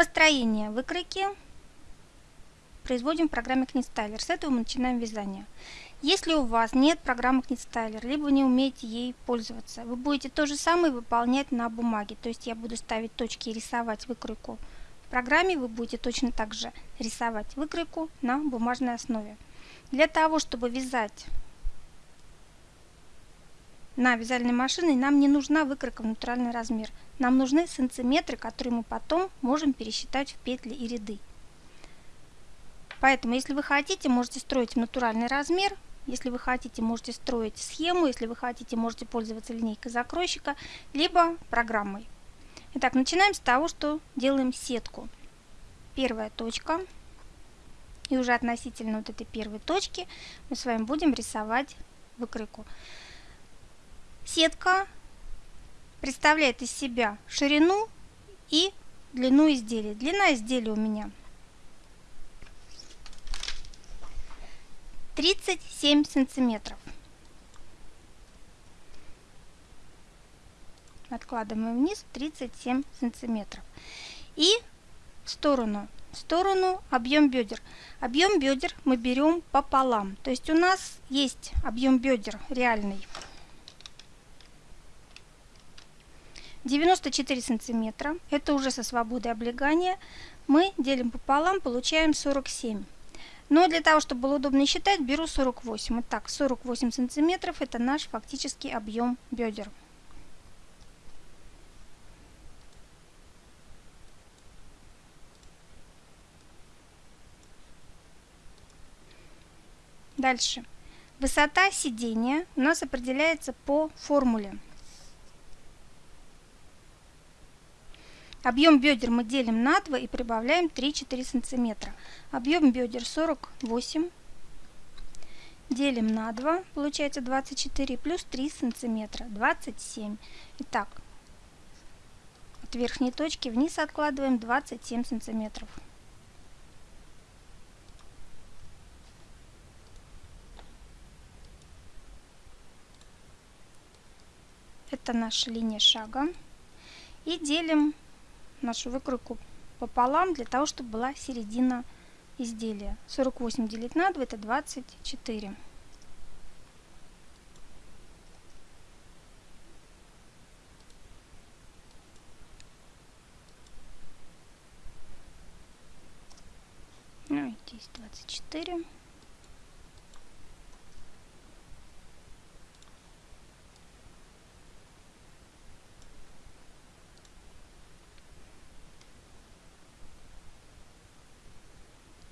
Построение выкройки производим в программе KnitStyler. С этого мы начинаем вязание. Если у вас нет программы KnitStyler, либо не умеете ей пользоваться, вы будете то же самое выполнять на бумаге. То есть я буду ставить точки и рисовать выкройку в программе, вы будете точно так же рисовать выкройку на бумажной основе. Для того, чтобы вязать на вязальной машине, нам не нужна выкройка в натуральный размер. Нам нужны сантиметры, которые мы потом можем пересчитать в петли и ряды. Поэтому, если вы хотите, можете строить в натуральный размер, если вы хотите, можете строить схему, если вы хотите, можете пользоваться линейкой закройщика, либо программой. Итак, начинаем с того, что делаем сетку. Первая точка. И уже относительно вот этой первой точки мы с вами будем рисовать выкройку. Сетка представляет из себя ширину и длину изделия. Длина изделия у меня 37 сантиметров. Откладываем вниз 37 сантиметров. И в сторону, в сторону объем бедер. Объем бедер мы берем пополам. То есть у нас есть объем бедер реальный 94 сантиметра. Это уже со свободой облегания. Мы делим пополам, получаем 47. Но для того, чтобы было удобно считать, беру 48. Итак, 48 сантиметров – это наш фактический объем бедер. Дальше. Высота сидения у нас определяется по формуле. Объем бедер мы делим на 2 и прибавляем 3-4 сантиметра. Объем бедер 48. Делим на 2, получается 24, плюс 3 сантиметра, 27. Итак, от верхней точки вниз откладываем 27 сантиметров. Это наша линия шага. И делим нашу выкройку пополам, для того, чтобы была середина изделия. 48 делить на 2 это 24. Ну и здесь 24.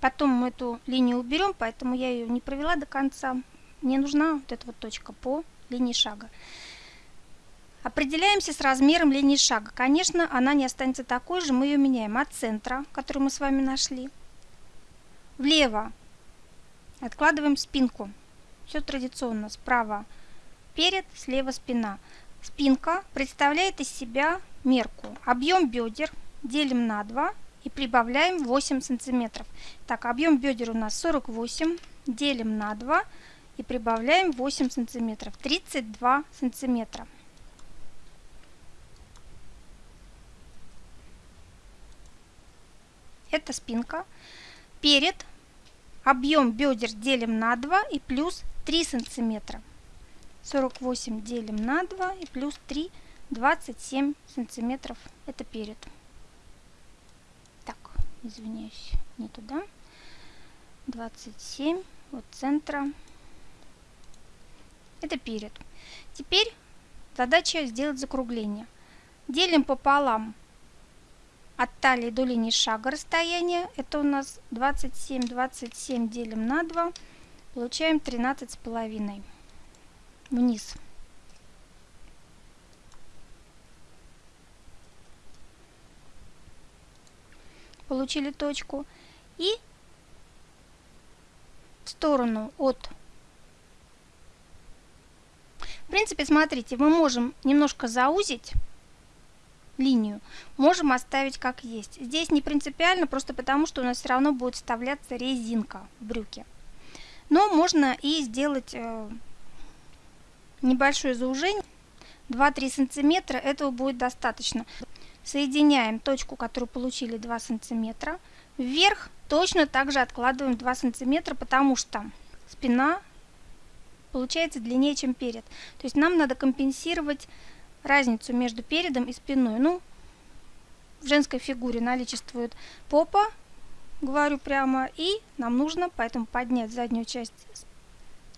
Потом мы эту линию уберем, поэтому я ее не провела до конца. Мне нужна вот эта вот точка по линии шага. Определяемся с размером линии шага. Конечно, она не останется такой же, мы ее меняем от центра, который мы с вами нашли, влево. Откладываем спинку. Все традиционно. Справа перед, слева спина. Спинка представляет из себя мерку. Объем бедер делим на 2 и прибавляем 8 сантиметров. Так, объем бедер у нас 48, делим на 2 и прибавляем 8 сантиметров, 32 сантиметра. Это спинка. Перед объем бедер делим на 2 и плюс 3 сантиметра. 48 делим на 2 и плюс 3, 27 сантиметров. Это перед извиняюсь, не туда. 27 от центра. Это перед. Теперь задача сделать закругление. Делим пополам от талии до линии шага расстояние. Это у нас 27, 27 делим на 2. Получаем 13 с половиной. Вниз. Получили точку. И в сторону от... В принципе, смотрите, мы можем немножко заузить линию, можем оставить как есть. Здесь не принципиально, просто потому что у нас все равно будет вставляться резинка в брюки. Но можно и сделать э, небольшое заужение, 2-3 сантиметра, этого будет достаточно. Соединяем точку, которую получили 2 сантиметра. Вверх точно также откладываем 2 сантиметра, потому что спина получается длиннее, чем перед. То есть нам надо компенсировать разницу между передом и спиной. Ну, в женской фигуре наличествует попа, говорю прямо, и нам нужно поэтому поднять заднюю часть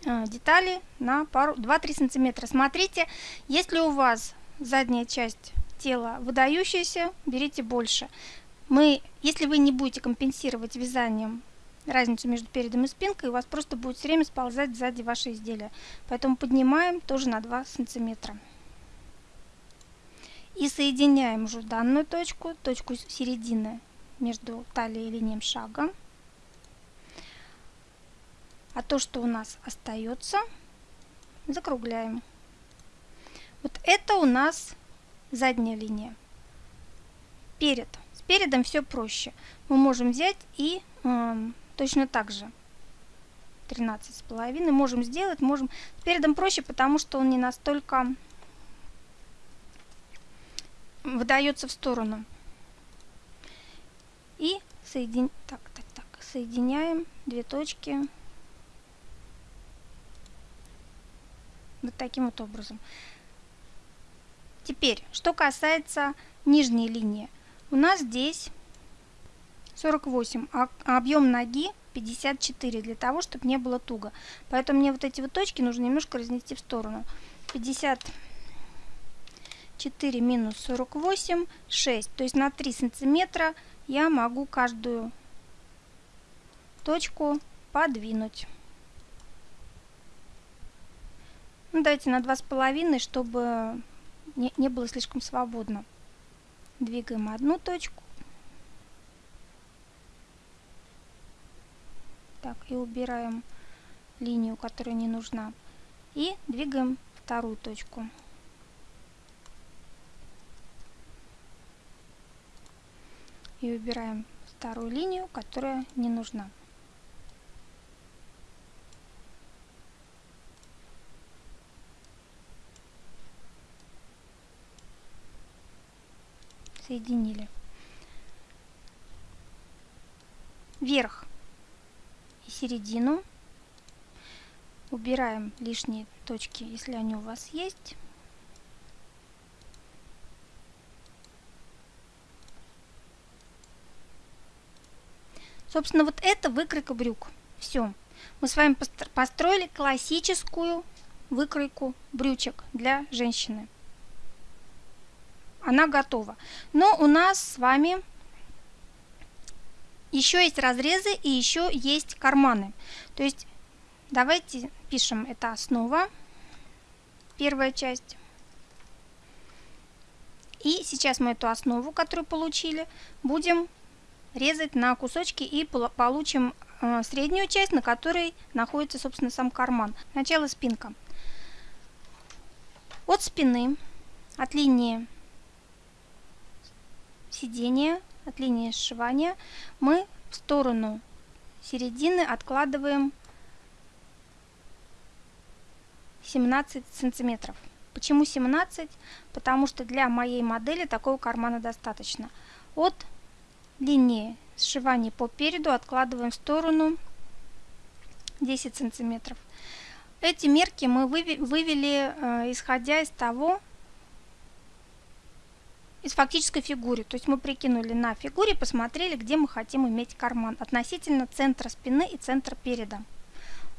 э, детали на пару 2-3 сантиметра. Смотрите, если у вас задняя часть тела выдающаяся, берите больше. Мы, если вы не будете компенсировать вязанием разницу между передом и спинкой, у вас просто будет все время сползать сзади ваше изделие. Поэтому поднимаем тоже на 2 сантиметра. И соединяем уже данную точку, точку середины между талией и линией шага. А то, что у нас остается, закругляем. Вот это у нас задняя линия. Перед. С передом все проще. Мы можем взять и э, точно так же 13 с половиной можем сделать. Можем с передом проще, потому что он не настолько выдается в сторону. И соедин... так, так, так, соединяем две точки вот таким вот образом. Теперь, что касается нижней линии. У нас здесь 48, а объем ноги 54, для того, чтобы не было туго. Поэтому мне вот эти вот точки нужно немножко разнести в сторону. 54 минус 48, 6. То есть на 3 сантиметра я могу каждую точку подвинуть. Ну, давайте на 2,5, чтобы не, не было слишком свободно. Двигаем одну точку. Так, и убираем линию, которая не нужна. И двигаем вторую точку. И убираем вторую линию, которая не нужна. Соединили. Верх и середину. Убираем лишние точки, если они у вас есть. Собственно, вот это выкройка брюк. Все. Мы с вами построили классическую выкройку брючек для женщины она готова. Но у нас с вами еще есть разрезы и еще есть карманы. То есть давайте пишем, это основа, первая часть. И сейчас мы эту основу, которую получили, будем резать на кусочки и получим э, среднюю часть, на которой находится, собственно, сам карман. Сначала спинка. От спины, от линии сидения, от линии сшивания, мы в сторону середины откладываем 17 сантиметров. Почему 17? Потому что для моей модели такого кармана достаточно. От линии сшивания по переду откладываем в сторону 10 сантиметров. Эти мерки мы вывели, э, исходя из того, из фактической фигуры. То есть мы прикинули на фигуре, посмотрели, где мы хотим иметь карман относительно центра спины и центра переда.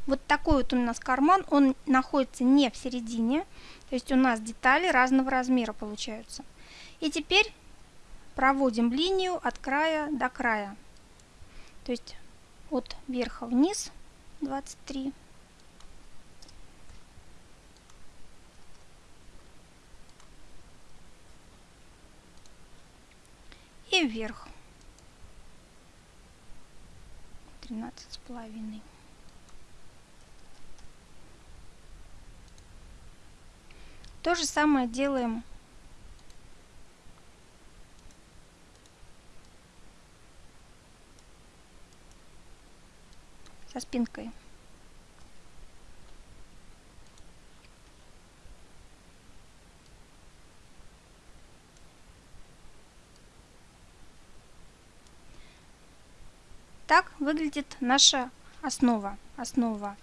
Вот такой вот у нас карман, он находится не в середине, то есть у нас детали разного размера получаются. И теперь проводим линию от края до края. То есть от верха вниз 23 и вверх. 13 с половиной. То же самое делаем со спинкой. Так выглядит наша основа. Основа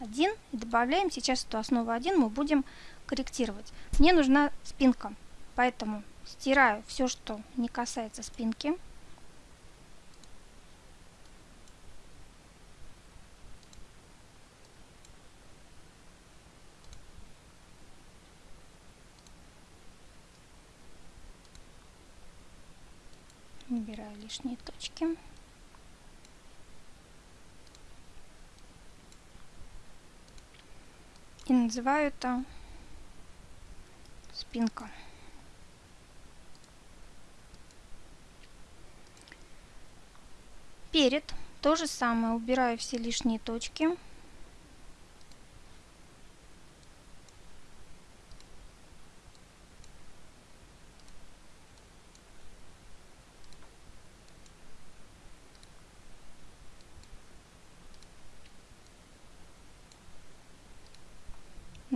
1 и добавляем сейчас эту основу 1 мы будем корректировать. Мне нужна спинка, поэтому стираю все, что не касается спинки. Убираю лишние точки. И называю это спинка. Перед то же самое. Убираю все лишние точки.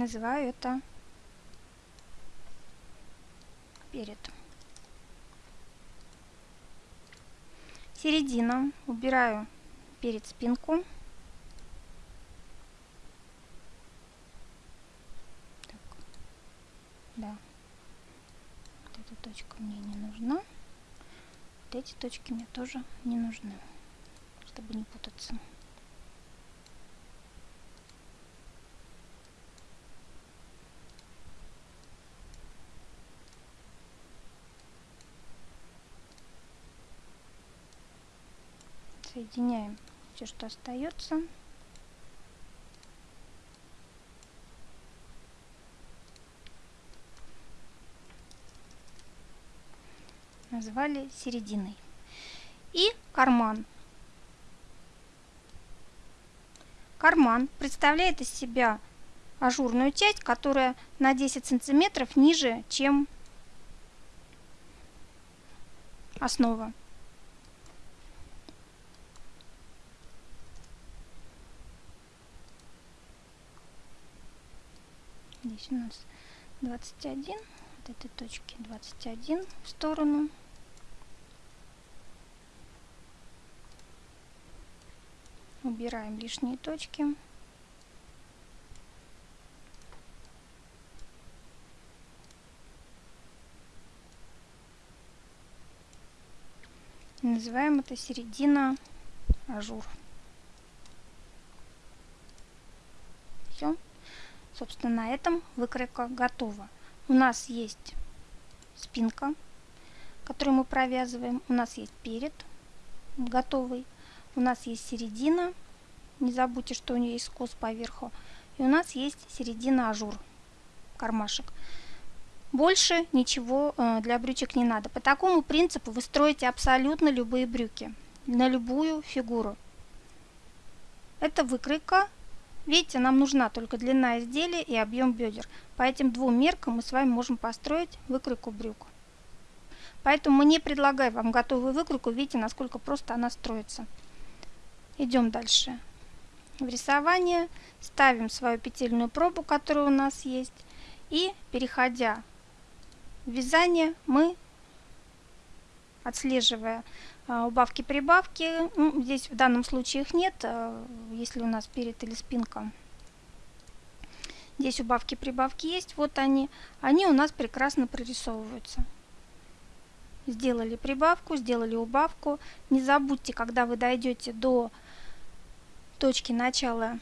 Называю это перед. Середина. Убираю перед спинку. Так. Да. Вот эта точка мне не нужна. Вот эти точки мне тоже не нужны, чтобы не путаться. Соединяем все, что остается. Назвали серединой. И карман. Карман представляет из себя ажурную часть, которая на 10 сантиметров ниже, чем основа. Здесь у нас 21 от этой точки 21 в сторону. Убираем лишние точки. Называем это середина ажур. Все Собственно, на этом выкройка готова. У нас есть спинка, которую мы провязываем. У нас есть перед готовый. У нас есть середина. Не забудьте, что у нее есть скос поверху. И у нас есть середина ажур, кармашек. Больше ничего э, для брючек не надо. По такому принципу вы строите абсолютно любые брюки на любую фигуру. Это выкройка Видите, нам нужна только длина изделия и объем бедер. По этим двум меркам мы с вами можем построить выкройку брюк. Поэтому мы не предлагаем вам готовую выкройку. Видите, насколько просто она строится. Идем дальше. В рисование ставим свою петельную пробу, которая у нас есть. И переходя в вязание, мы, отслеживая убавки-прибавки. Ну, здесь в данном случае их нет, а, если у нас перед или спинка. Здесь убавки-прибавки есть, вот они. Они у нас прекрасно прорисовываются. Сделали прибавку, сделали убавку. Не забудьте, когда вы дойдете до точки начала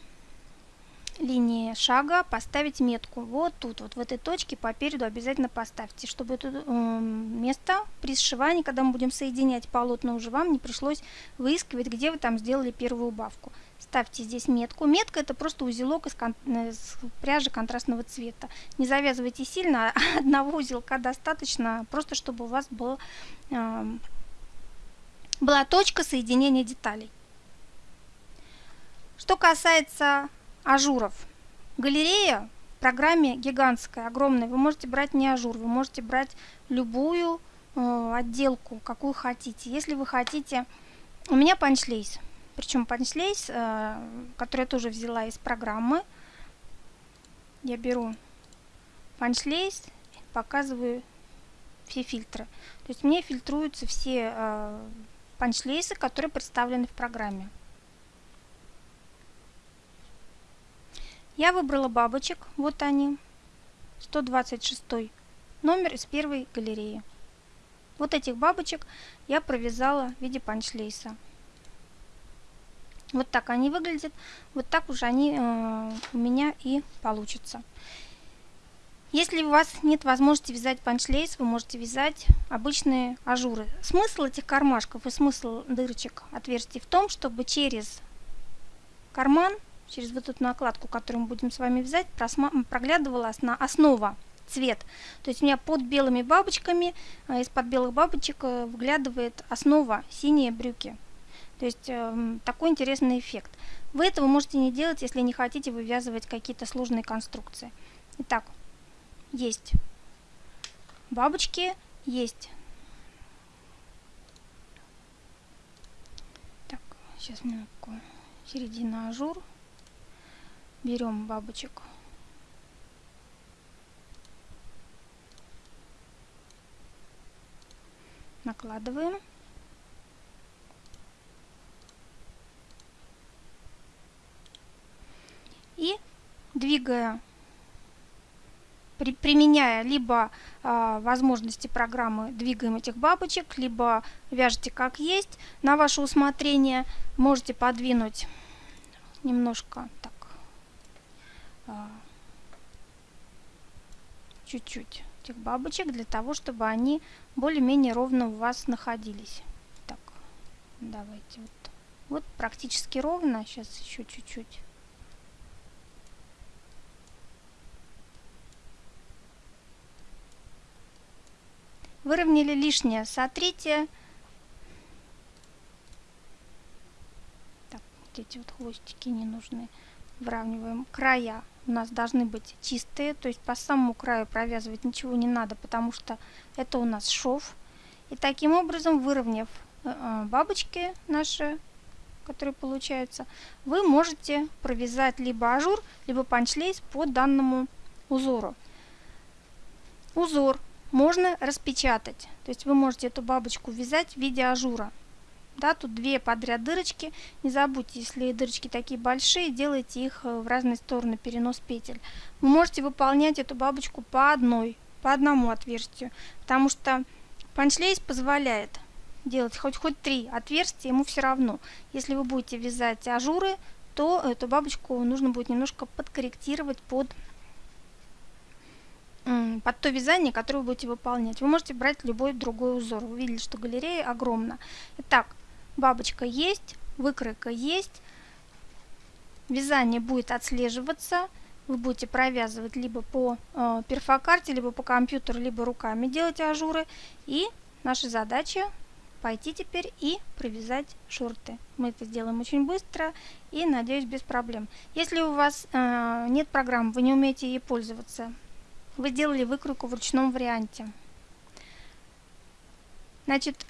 линии шага поставить метку. Вот тут, вот в этой точке по переду обязательно поставьте, чтобы это э, место при сшивании, когда мы будем соединять полотна уже вам, не пришлось выискивать, где вы там сделали первую убавку. Ставьте здесь метку. Метка это просто узелок из, кон из пряжи контрастного цвета. Не завязывайте сильно, одного узелка достаточно, просто чтобы у вас был, э, была точка соединения деталей. Что касается ажуров. Галерея в программе гигантская, огромная. Вы можете брать не ажур, вы можете брать любую э, отделку, какую хотите. Если вы хотите... У меня punch lace. Причем punch lace, э, который я тоже взяла из программы. Я беру punch lace, показываю все фильтры. То есть мне фильтруются все э, панчлейсы, которые представлены в программе. Я выбрала бабочек, вот они, 126 номер из первой галереи. Вот этих бабочек я провязала в виде панчлейса. Вот так они выглядят, вот так уже они э, у меня и получатся. Если у вас нет возможности вязать панчлейс, вы можете вязать обычные ажуры. Смысл этих кармашков и смысл дырочек отверстий в том, чтобы через карман, через вот эту накладку, которую мы будем с вами вязать, проглядывала основа, цвет. То есть у меня под белыми бабочками, э, из-под белых бабочек э, выглядывает основа, синие брюки. То есть э, такой интересный эффект. Вы этого можете не делать, если не хотите вывязывать какие-то сложные конструкции. Итак, есть бабочки, есть. Так, сейчас минутку. Середина ажур. Берем бабочек. Накладываем. И двигая при, применяя либо э, возможности программы двигаем этих бабочек, либо вяжете как есть. На ваше усмотрение можете подвинуть немножко так чуть-чуть этих бабочек для того, чтобы они более-менее ровно у вас находились. Так, давайте вот. Вот практически ровно. Сейчас еще чуть-чуть. Выровняли лишнее, сотрите. Так, вот эти вот хвостики не нужны. Выравниваем края. У нас должны быть чистые, то есть по самому краю провязывать ничего не надо, потому что это у нас шов. И таким образом, выровняв э, э, бабочки наши, которые получаются, вы можете провязать либо ажур, либо punch lace по данному узору. Узор можно распечатать. То есть вы можете эту бабочку вязать в виде ажура. Да, тут две подряд дырочки. Не забудьте, если дырочки такие большие, делайте их э, в разные стороны, перенос петель. Вы можете выполнять эту бабочку по одной, по одному отверстию, потому что панчлейс позволяет делать хоть хоть три отверстия, ему все равно. Если вы будете вязать ажуры, то эту бабочку нужно будет немножко подкорректировать под под то вязание, которое вы будете выполнять. Вы можете брать любой другой узор. Вы видели, что галерея огромна. Итак, бабочка есть, выкройка есть. Вязание будет отслеживаться. Вы будете провязывать либо по э, перфокарте, либо по компьютеру, либо руками делать ажуры. И наша задача пойти теперь и провязать шорты. Мы это сделаем очень быстро и, надеюсь, без проблем. Если у вас э, нет программы, вы не умеете ей пользоваться, вы делали выкройку в ручном варианте. Значит,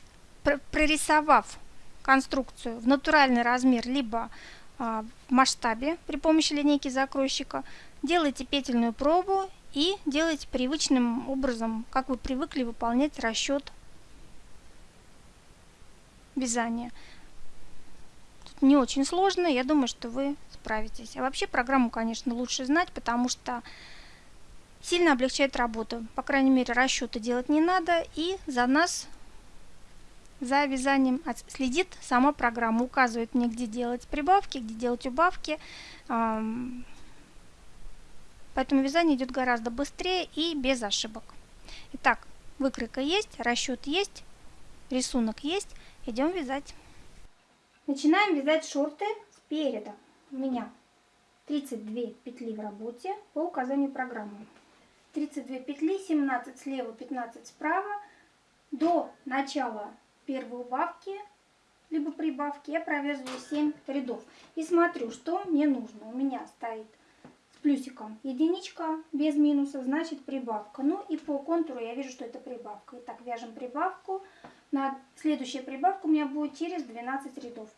прорисовав конструкцию в натуральный размер, либо а, в масштабе при помощи линейки закройщика, делайте петельную пробу и делайте привычным образом, как вы привыкли выполнять расчет вязания. Тут не очень сложно, я думаю, что вы справитесь. А вообще программу, конечно, лучше знать, потому что сильно облегчает работу. По крайней мере, расчеты делать не надо. И за нас, за вязанием следит сама программа. Указывает мне, где делать прибавки, где делать убавки. Поэтому вязание идет гораздо быстрее и без ошибок. Итак, выкройка есть, расчет есть, рисунок есть. Идем вязать. Начинаем вязать шорты спереда. У меня 32 петли в работе по указанию программы. 32 петли, 17 слева, 15 справа. До начала первой убавки, либо прибавки, я провязываю 7 рядов. И смотрю, что мне нужно. У меня стоит с плюсиком единичка, без минуса, значит прибавка. Ну и по контуру я вижу, что это прибавка. Итак, вяжем прибавку. На следующая прибавка у меня будет через 12 рядов.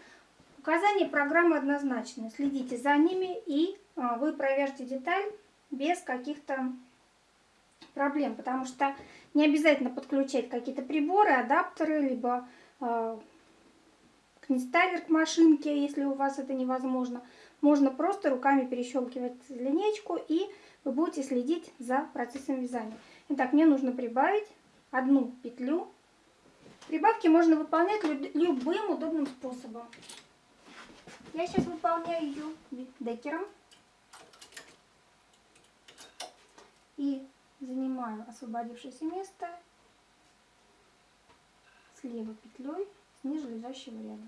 Указания программы однозначны. Следите за ними и а, вы провяжете деталь без каких-то проблем, потому что не обязательно подключать какие-то приборы, адаптеры, либо э, книстайлер к машинке, если у вас это невозможно. Можно просто руками перещелкивать линейку и вы будете следить за процессом вязания. Итак, мне нужно прибавить одну петлю. Прибавки можно выполнять любым удобным способом. Я сейчас выполняю ее декером. И занимаю освободившееся место слева петлей с ниже лежащего ряда.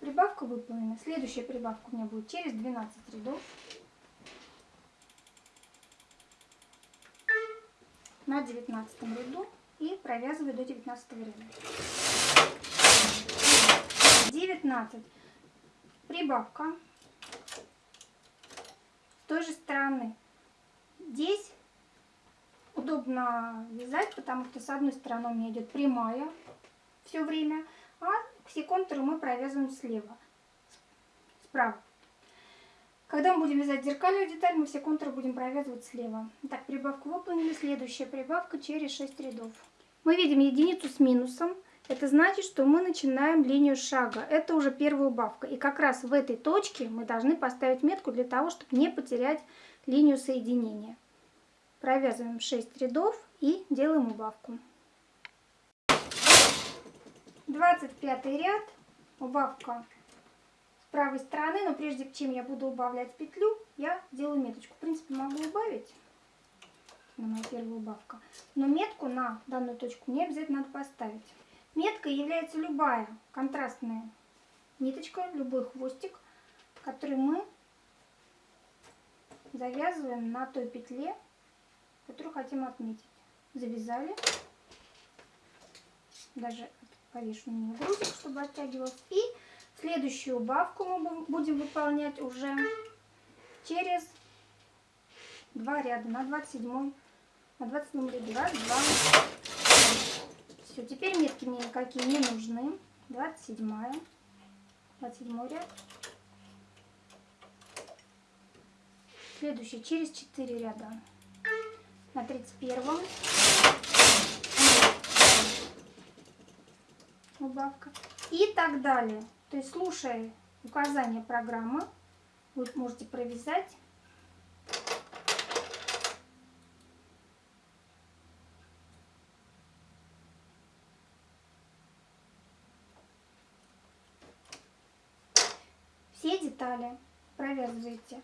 Прибавка выполнена. Следующая прибавка у меня будет через 12 рядов. На 19 ряду и провязываю до 19 ряда. 19. Прибавка. С той же стороны. Здесь удобно вязать, потому что с одной стороны у меня идет прямая все время, а все контуры мы провязываем слева, справа. Когда мы будем вязать зеркальную деталь, мы все контуры будем провязывать слева. Так, прибавку выполнили. Следующая прибавка через 6 рядов. Мы видим единицу с минусом. Это значит, что мы начинаем линию шага. Это уже первая убавка. И как раз в этой точке мы должны поставить метку для того, чтобы не потерять линию соединения. Провязываем 6 рядов и делаем убавку. 25 ряд, убавка с правой стороны, но прежде чем я буду убавлять петлю, я делаю меточку. В принципе, могу убавить, это моя первая убавка, но метку на данную точку не обязательно надо поставить. Меткой является любая контрастная ниточка, любой хвостик, который мы завязываем на той петле, которую хотим отметить. Завязали, даже повешу на нее грузик, чтобы оттягивалось. И следующую убавку мы будем выполнять уже через два ряда на 27 на 27 ряду. Раз, два, все, теперь метки мне никакие не нужны. 27 27 ряд. Следующий через 4 ряда. На 31 убавка. И так далее. То есть, слушая указания программы, вы можете провязать. Все детали провязываете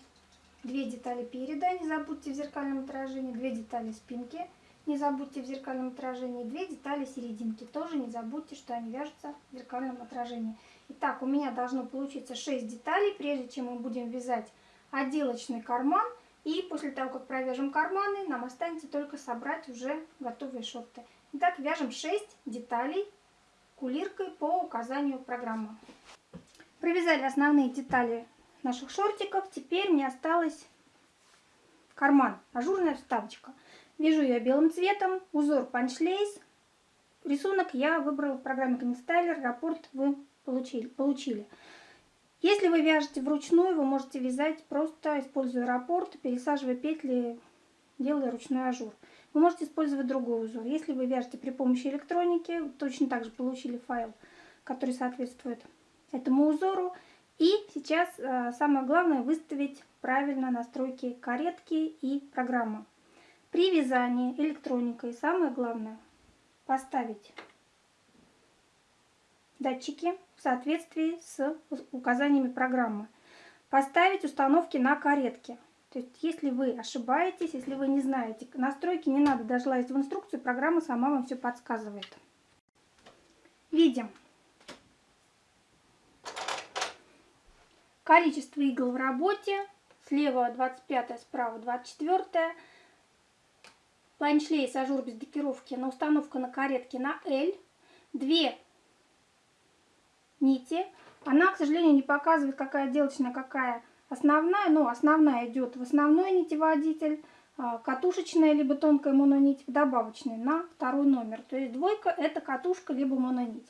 две детали переда не забудьте в зеркальном отражении две детали спинки не забудьте в зеркальном отражении две детали серединки. Тоже не забудьте, что они вяжутся в зеркальном отражении. Итак, у меня должно получиться 6 деталей, прежде чем мы будем вязать отделочный карман. И после того, как провяжем карманы, нам останется только собрать уже готовые шорты. Итак, вяжем 6 деталей кулиркой по указанию программы. Провязали основные детали наших шортиков. Теперь мне осталось карман, ажурная вставочка. Вяжу ее белым цветом, узор панчлейс. Рисунок я выбрала в программе Knitstyler, рапорт вы получили. получили. Если вы вяжете вручную, вы можете вязать просто используя рапорт, пересаживая петли, делая ручной ажур. Вы можете использовать другой узор. Если вы вяжете при помощи электроники, точно так же получили файл, который соответствует этому узору. И сейчас э, самое главное выставить правильно настройки каретки и программы. При вязании электроникой самое главное поставить датчики в соответствии с указаниями программы. Поставить установки на каретке. То есть, если вы ошибаетесь, если вы не знаете настройки, не надо даже лазить в инструкцию, программа сама вам все подсказывает. Видим количество игл в работе. Слева 25, справа 24. Punch lace ажур без декеровки на установка на каретке на L. Две нити. Она, к сожалению, не показывает, какая отделочная, какая основная. Но основная идет в основной нитеводитель, а, катушечная либо тонкая мононить в добавочной на второй номер. То есть двойка это катушка либо мононить.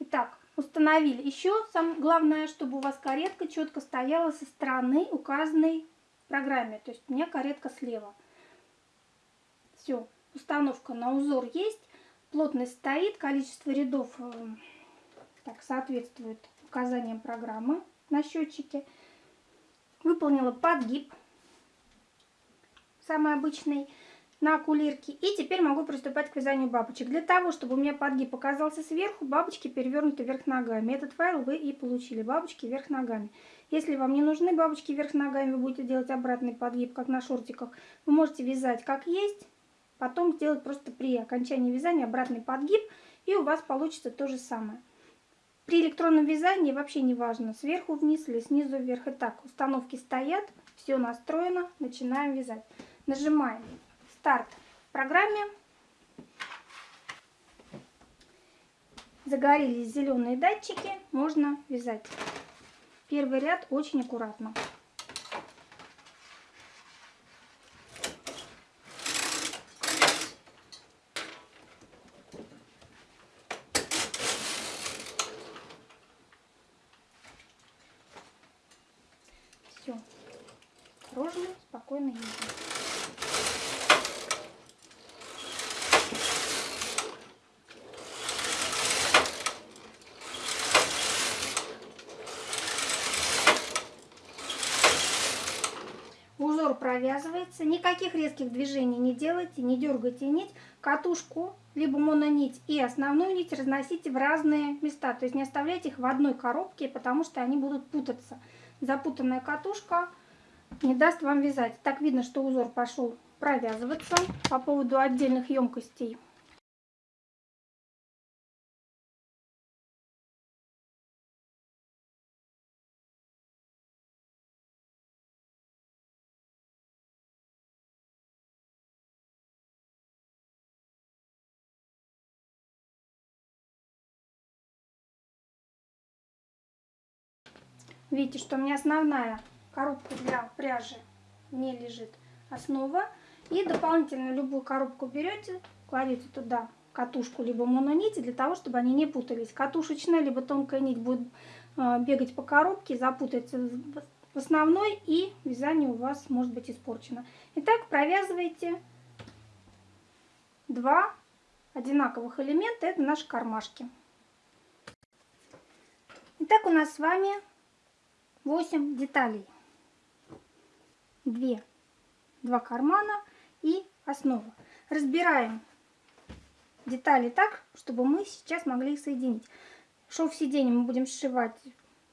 Итак, установили. Еще самое главное, чтобы у вас каретка четко стояла со стороны указанной в программе. То есть у меня каретка слева. Все, установка на узор есть. Плотность стоит, количество рядов э, так, соответствует указаниям программы на счетчике. Выполнила подгиб, самый обычный, на кулирке. И теперь могу приступать к вязанию бабочек. Для того, чтобы у меня подгиб показался сверху, бабочки перевернуты вверх ногами. Этот файл вы и получили, бабочки вверх ногами. Если вам не нужны бабочки вверх ногами, вы будете делать обратный подгиб, как на шортиках. Вы можете вязать как есть, потом сделать просто при окончании вязания обратный подгиб, и у вас получится то же самое. При электронном вязании вообще не важно, сверху вниз или снизу вверх. Итак, установки стоят, все настроено, начинаем вязать. Нажимаем старт программе. Загорелись зеленые датчики, можно вязать. Первый ряд очень аккуратно. Все. Осторожно, спокойно едем. Узор провязывается, никаких резких движений не делайте, не дергайте нить, катушку, либо мононить и основную нить разносите в разные места, то есть не оставляйте их в одной коробке, потому что они будут путаться. Запутанная катушка не даст вам вязать. Так видно, что узор пошел провязываться по поводу отдельных емкостей. Видите, что у меня основная коробка для пряжи, в ней лежит основа. И дополнительно любую коробку берете, кладете туда катушку либо мононити, для того, чтобы они не путались. Катушечная либо тонкая нить будет э, бегать по коробке, запутается в основной, и вязание у вас может быть испорчено. Итак, провязывайте два одинаковых элемента, это наши кармашки. Итак, у нас с вами 8 деталей. 2, 2 кармана и основа. Разбираем детали так, чтобы мы сейчас могли их соединить. Шов сиденья мы будем сшивать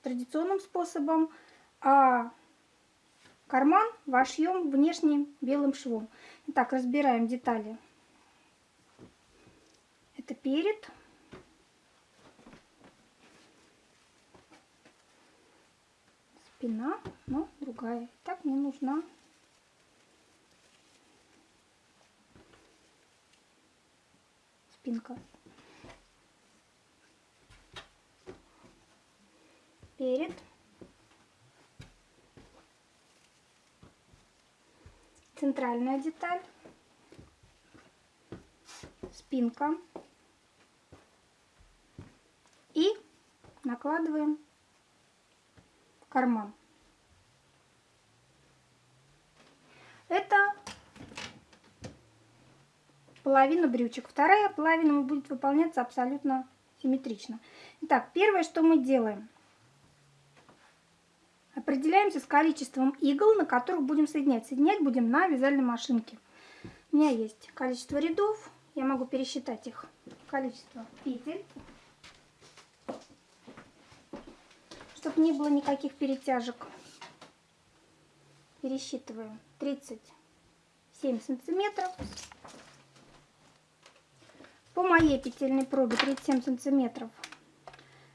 традиционным способом, а карман вошьем внешним белым швом. Итак, разбираем детали. Это перед, спина, но другая. Так мне нужна спинка. Перед. Центральная деталь. Спинка. И накладываем карман. Это половина брючек. Вторая половина будет выполняться абсолютно симметрично. Итак, первое, что мы делаем. Определяемся с количеством игл, на которых будем соединять. Соединять будем на вязальной машинке. У меня есть количество рядов. Я могу пересчитать их. Количество петель. Чтобы не было никаких перетяжек. Пересчитываем 37 сантиметров. По моей петельной пробе 37 сантиметров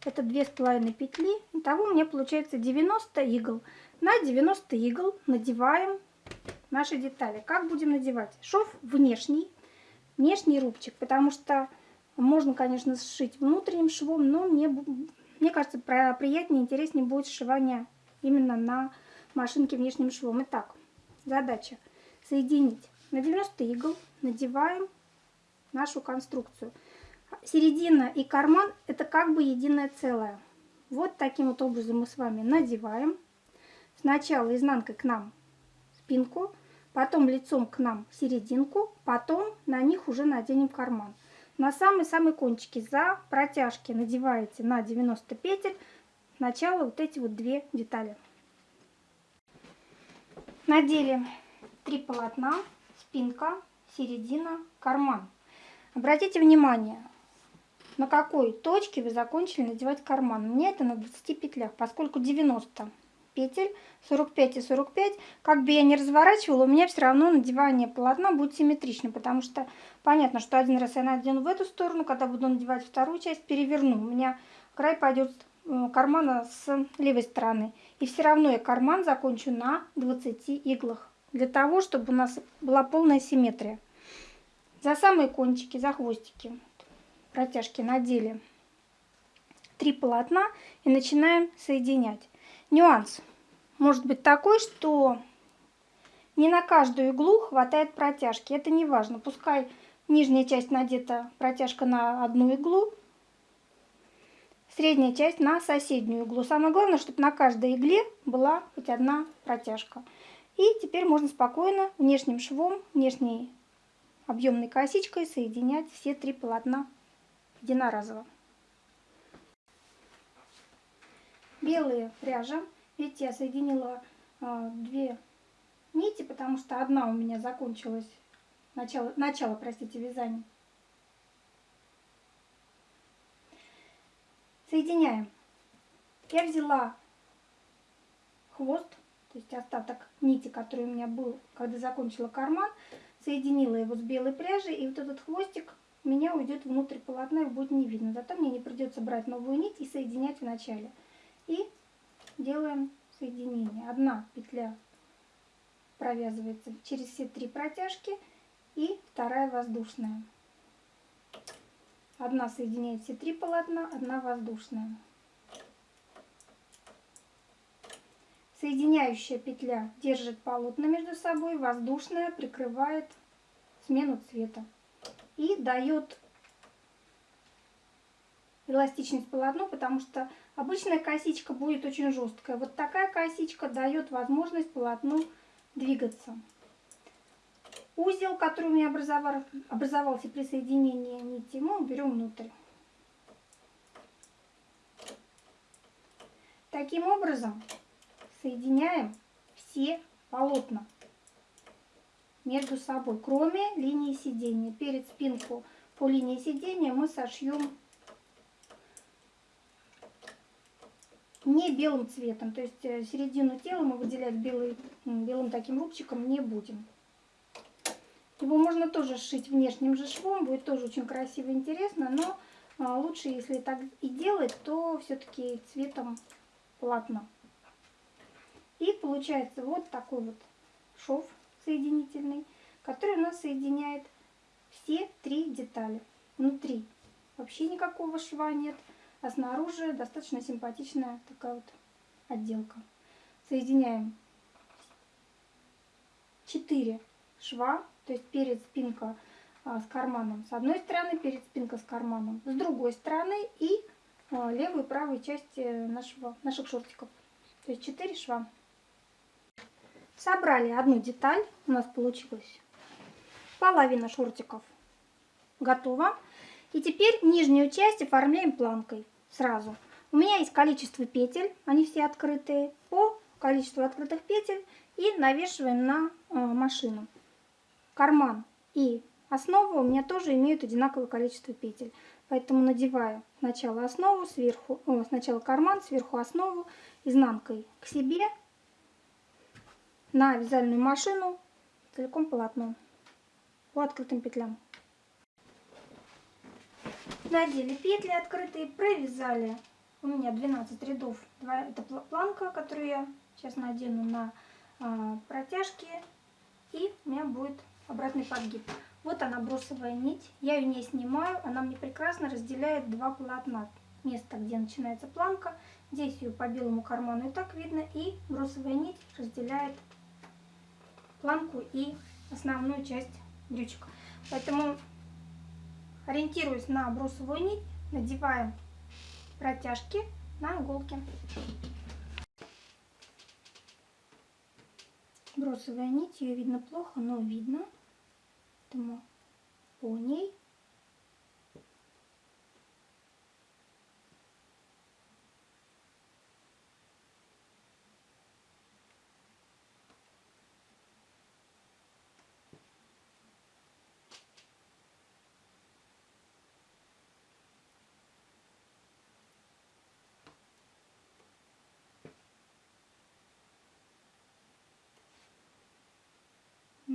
это две с половиной петли. Итого у меня получается 90 игл. На 90 игл надеваем наши детали. Как будем надевать? Шов внешний, внешний рубчик, потому что можно, конечно, сшить внутренним швом, но мне мне кажется, приятнее и интереснее будет сшивание именно на машинке внешним швом. Итак, задача соединить на 90 игл, надеваем нашу конструкцию. Середина и карман это как бы единое целое. Вот таким вот образом мы с вами надеваем. Сначала изнанкой к нам спинку, потом лицом к нам серединку, потом на них уже наденем карман. На самый-самый кончики за протяжки надеваете на 90 петель сначала вот эти вот две детали. Надели три полотна, спинка, середина, карман. Обратите внимание, на какой точке вы закончили надевать карман. Меня это на 20 петлях, поскольку 90 петель, 45 и 45, как бы я ни разворачивала, у меня все равно надевание полотна будет симметрично, потому что понятно, что один раз я надену в эту сторону, когда буду надевать вторую часть, переверну. У меня край пойдет э, кармана с левой стороны. И все равно я карман закончу на 20 иглах, для того, чтобы у нас была полная симметрия. За самые кончики, за хвостики протяжки надели три полотна и начинаем соединять. Нюанс может быть такой, что не на каждую иглу хватает протяжки. Это не важно. Пускай нижняя часть надета протяжка на одну иглу, средняя часть на соседнюю иглу. Самое главное, чтобы на каждой игле была хоть одна протяжка. И теперь можно спокойно внешним швом, внешней объемной косичкой соединять все три полотна единоразово. Белые пряжа. Видите, я соединила а, две нити, потому что одна у меня закончилась, начало, начало, простите, вязания. Соединяем. Я взяла хвост, то есть остаток нити, который у меня был, когда закончила карман, соединила его с белой пряжей, и вот этот хвостик у меня уйдет внутрь полотна и будет не видно. Зато мне не придется брать новую нить и соединять в начале. И делаем соединение. Одна петля провязывается через все три протяжки и вторая воздушная. Одна соединяет все три полотна, одна воздушная. Соединяющая петля держит полотна между собой, воздушная прикрывает смену цвета и дает эластичность полотну, потому что обычная косичка будет очень жесткая. Вот такая косичка дает возможность полотну двигаться. Узел, который у меня образовал, образовался при соединении нити, мы уберем внутрь. Таким образом соединяем все полотна между собой, кроме линии сидения. Перед спинку по линии сидения мы сошьем не белым цветом. То есть э, середину тела мы выделять белый, белым таким рубчиком не будем. Его можно тоже сшить внешним же швом, будет тоже очень красиво и интересно, но а, лучше, если так и делать, то все-таки цветом полотна. И получается вот такой вот шов соединительный, который у нас соединяет все три детали. Внутри вообще никакого шва нет. А снаружи достаточно симпатичная такая вот отделка. Соединяем 4 шва, то есть перед спинка а, с карманом с одной стороны, перед спинка с карманом с другой стороны и а, левую и правую части нашего, наших шортиков. То есть 4 шва. Собрали одну деталь, у нас получилось половина шортиков готова. И теперь нижнюю часть оформляем планкой сразу. У меня есть количество петель, они все открытые, по количеству открытых петель и навешиваем на э, машину. Карман и основа у меня тоже имеют одинаковое количество петель. Поэтому надеваю сначала основу, сверху, о, сначала карман, сверху основу, изнанкой к себе на вязальную машину целиком полотно по открытым петлям надели петли открытые, провязали. У меня 12 рядов. Это планка, которую я сейчас надену на а, протяжки. И у меня будет обратный подгиб. Вот она бросовая нить. Я ее не снимаю. Она мне прекрасно разделяет два полотна. Место, где начинается планка. Здесь ее по белому карману и так видно. И бросовая нить разделяет планку и основную часть брючек. Поэтому Ориентируясь на брусовую нить, надеваем протяжки на иголки. Бросовая нить, ее видно плохо, но видно. Поэтому по ней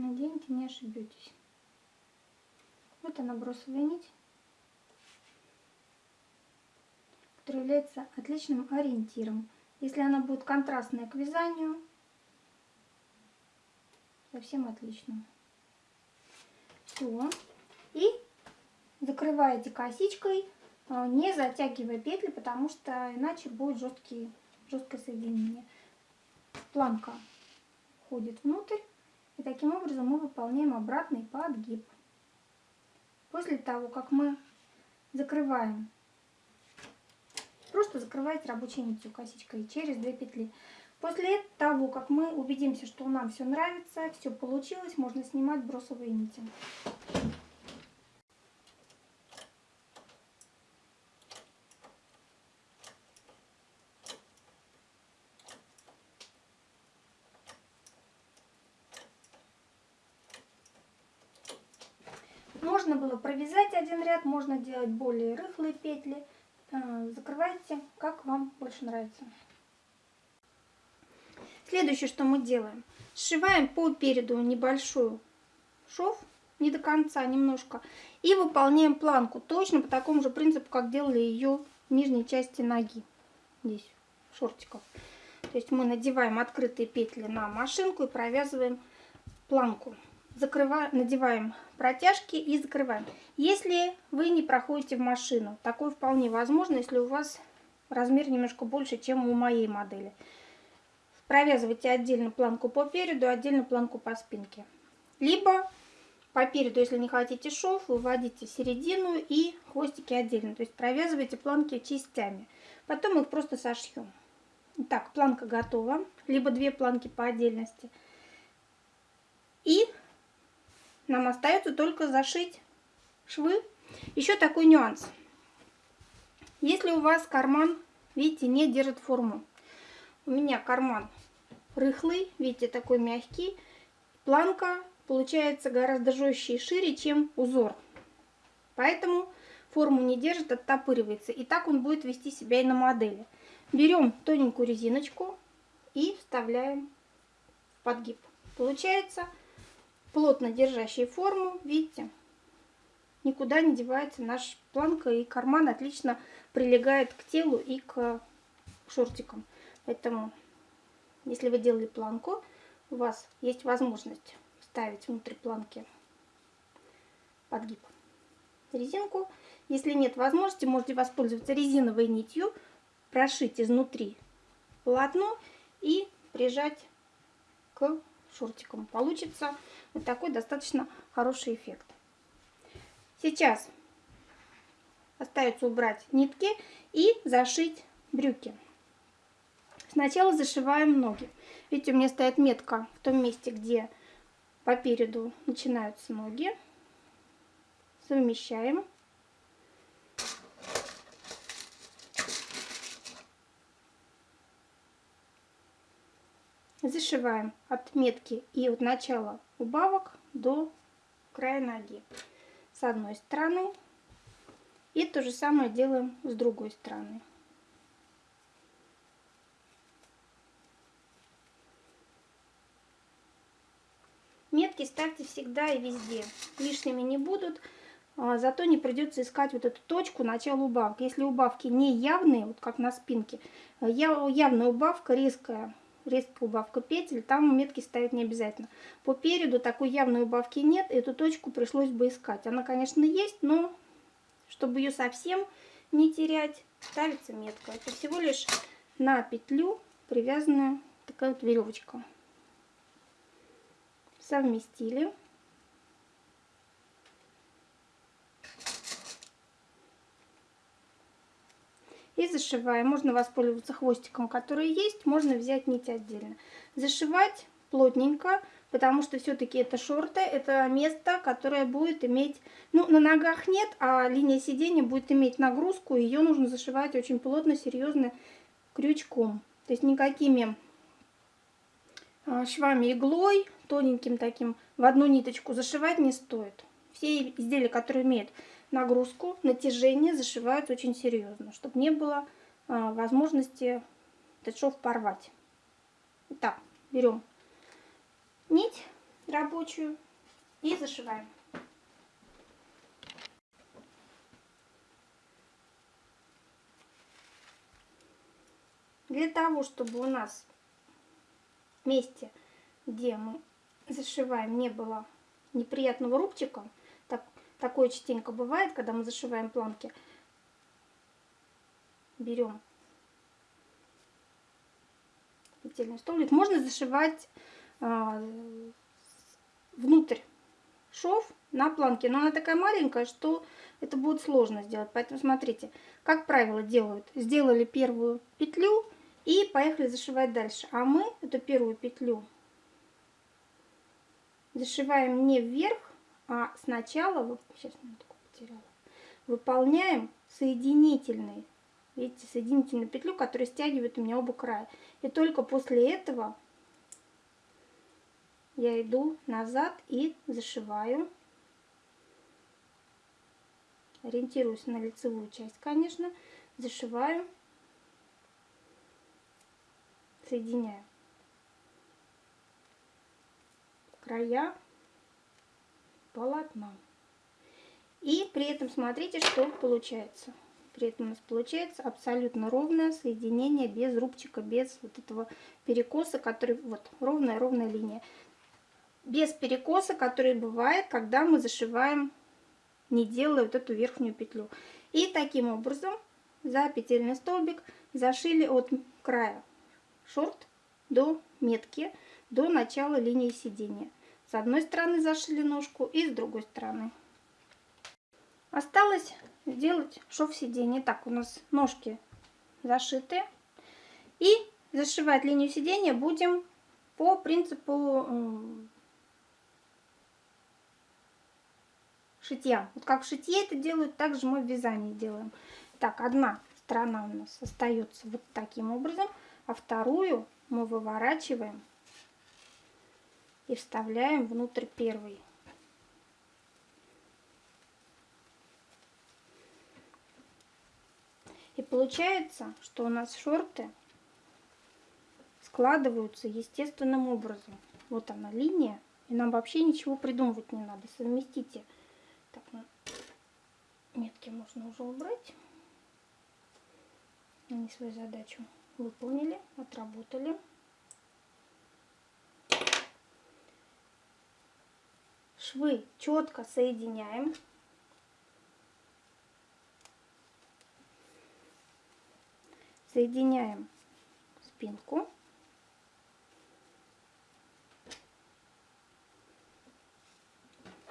Наденьте, не ошибетесь. Вот она бросовая нить, которая является отличным ориентиром. Если она будет контрастная к вязанию, совсем отлично. Все. И закрываете косичкой, а, не затягивая петли, потому что иначе будет жесткий, жесткое соединение. Планка входит внутрь, и таким образом мы выполняем обратный подгиб. После того, как мы закрываем, просто закрываете рабочей нитью косичкой через две петли. После того, как мы убедимся, что нам все нравится, все получилось, можно снимать бросовые нити. Можно было провязать один ряд, можно делать более рыхлые петли. Э, закрывайте, как вам больше нравится. Следующее, что мы делаем. Сшиваем по переду небольшую шов, не до конца, немножко. И выполняем планку точно по такому же принципу, как делали ее в нижней части ноги. Здесь, шортиков. То есть мы надеваем открытые петли на машинку и провязываем планку закрываем, надеваем протяжки и закрываем. Если вы не проходите в машину, такое вполне возможно, если у вас размер немножко больше, чем у моей модели. Провязывайте отдельно планку по переду, отдельно планку по спинке. Либо по переду, если не хотите шов, выводите середину и хвостики отдельно. То есть провязывайте планки частями. Потом их просто сошьем. Так, планка готова. Либо две планки по отдельности. И нам остается только зашить швы. Еще такой нюанс. Если у вас карман, видите, не держит форму. У меня карман рыхлый, видите, такой мягкий. Планка получается гораздо жестче и шире, чем узор. Поэтому форму не держит, оттопыривается. И так он будет вести себя и на модели. Берем тоненькую резиночку и вставляем в подгиб. Получается плотно держащие форму, видите, никуда не девается наша планка и карман отлично прилегает к телу и к шортикам. Поэтому, если вы делали планку, у вас есть возможность вставить внутрь планки подгиб резинку. Если нет возможности, можете воспользоваться резиновой нитью, прошить изнутри полотно и прижать к шортиком. Получится вот такой достаточно хороший эффект. Сейчас остается убрать нитки и зашить брюки. Сначала зашиваем ноги. Видите, у меня стоит метка в том месте, где по переду начинаются ноги. Совмещаем. Зашиваем от метки и от начала убавок до края ноги с одной стороны. И то же самое делаем с другой стороны. Метки ставьте всегда и везде. Лишними не будут. А, зато не придется искать вот эту точку начала убавки. Если убавки не явные, вот как на спинке, явная убавка резкая, резкая убавка петель, там метки ставить не обязательно. По переду такой явной убавки нет, эту точку пришлось бы искать. Она, конечно, есть, но чтобы ее совсем не терять, ставится метка. Это всего лишь на петлю привязанная такая вот веревочка. Совместили. И зашиваем. Можно воспользоваться хвостиком, который есть, можно взять нить отдельно. Зашивать плотненько, потому что все-таки это шорты, это место, которое будет иметь, ну, на ногах нет, а линия сидения будет иметь нагрузку, ее нужно зашивать очень плотно, серьезно, крючком. То есть никакими а, швами иглой, тоненьким таким, в одну ниточку зашивать не стоит. Все изделия, которые имеют нагрузку, натяжение зашивают очень серьезно, чтобы не было а, возможности этот шов порвать. Итак, берем нить рабочую и зашиваем. Для того, чтобы у нас месте, где мы зашиваем, не было неприятного рубчика, такое частенько бывает, когда мы зашиваем планки, берем петельный столбик. Можно зашивать а, внутрь шов на планке, но она такая маленькая, что это будет сложно сделать. Поэтому смотрите, как правило делают. Сделали первую петлю и поехали зашивать дальше. А мы эту первую петлю зашиваем не вверх, а сначала, сейчас потеряла, выполняем соединительный видите, соединительную петлю, которая стягивает у меня оба края. И только после этого я иду назад и зашиваю. Ориентируюсь на лицевую часть, конечно. Зашиваю, соединяю края полотна. И при этом смотрите, что получается. При этом у нас получается абсолютно ровное соединение без рубчика, без вот этого перекоса, который вот ровная-ровная линия. Без перекоса, который бывает, когда мы зашиваем, не делая вот эту верхнюю петлю. И таким образом за петельный столбик зашили от края шорт до метки, до начала линии сидения. С одной стороны зашили ножку и с другой стороны. Осталось сделать шов сиденья. Так, у нас ножки зашиты. И зашивать линию сидения будем по принципу шитья. Вот как в шитье это делают, так же мы в вязании делаем. Так, одна сторона у нас остается вот таким образом, а вторую мы выворачиваем и вставляем внутрь первой. И получается, что у нас шорты складываются естественным образом. Вот она линия, и нам вообще ничего придумывать не надо. Совместите. Так, ну, метки можно уже убрать. Они свою задачу выполнили, отработали. Швы четко соединяем. соединяем спинку.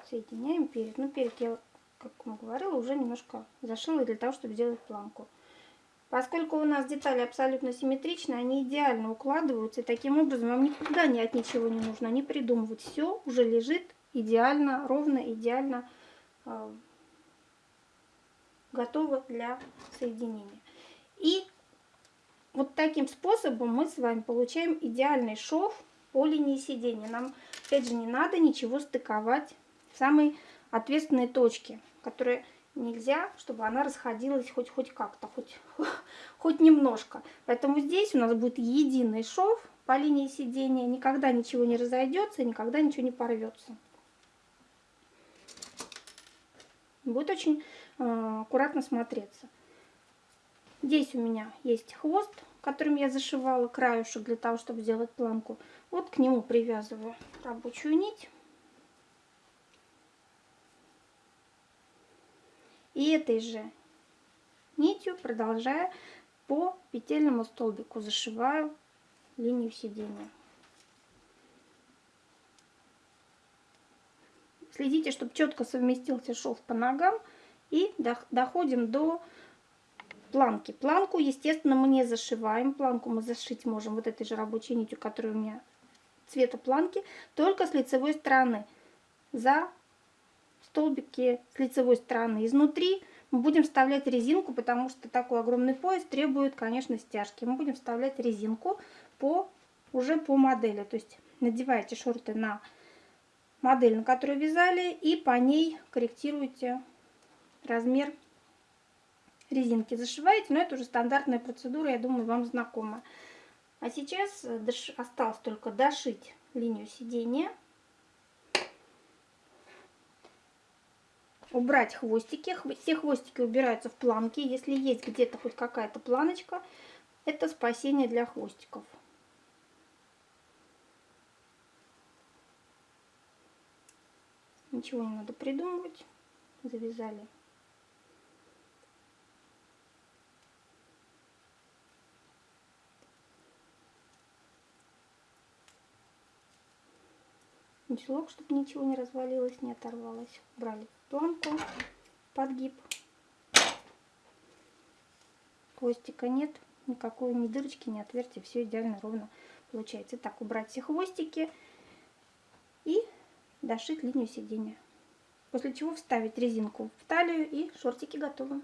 Соединяем перед. Ну, перед я, как мы говорила, уже немножко зашила для того, чтобы сделать планку. Поскольку у нас детали абсолютно симметричны, они идеально укладываются. И таким образом вам никогда ни от ничего не нужно не придумывать. Все уже лежит идеально, ровно, идеально э, готово для соединения. И вот таким способом мы с вами получаем идеальный шов по линии сидения. Нам, опять же, не надо ничего стыковать в самой ответственной точке, которая нельзя, чтобы она расходилась хоть, хоть как-то, хоть, хоть немножко. Поэтому здесь у нас будет единый шов по линии сидения, никогда ничего не разойдется, никогда ничего не порвется. Будет очень э, аккуратно смотреться. Здесь у меня есть хвост, которым я зашивала краюшек для того, чтобы сделать планку. Вот к нему привязываю рабочую нить. И этой же нитью, продолжая по петельному столбику, зашиваю линию сидения. Следите, чтобы четко совместился шов по ногам. И доходим до планки. Планку, естественно, мы не зашиваем. Планку мы зашить можем вот этой же рабочей нитью, которая у меня цвета планки, только с лицевой стороны. За столбики с лицевой стороны. Изнутри мы будем вставлять резинку, потому что такой огромный пояс требует, конечно, стяжки. Мы будем вставлять резинку по, уже по модели. То есть надеваете шорты на модель, на которую вязали, и по ней корректируете размер резинки. Зашиваете, но это уже стандартная процедура, я думаю, вам знакома. А сейчас осталось только дошить линию сидения. Убрать хвостики. Все хвостики убираются в планки. Если есть где-то хоть какая-то планочка, это спасение для хвостиков. Ничего не надо придумывать. Завязали. Узелок, чтобы ничего не развалилось, не оторвалось. Брали планку, подгиб. Хвостика нет, никакой ни дырочки, ни отверстия. Все идеально ровно получается. Так, убрать все хвостики и дошить линию сидения. После чего вставить резинку в талию и шортики готовы.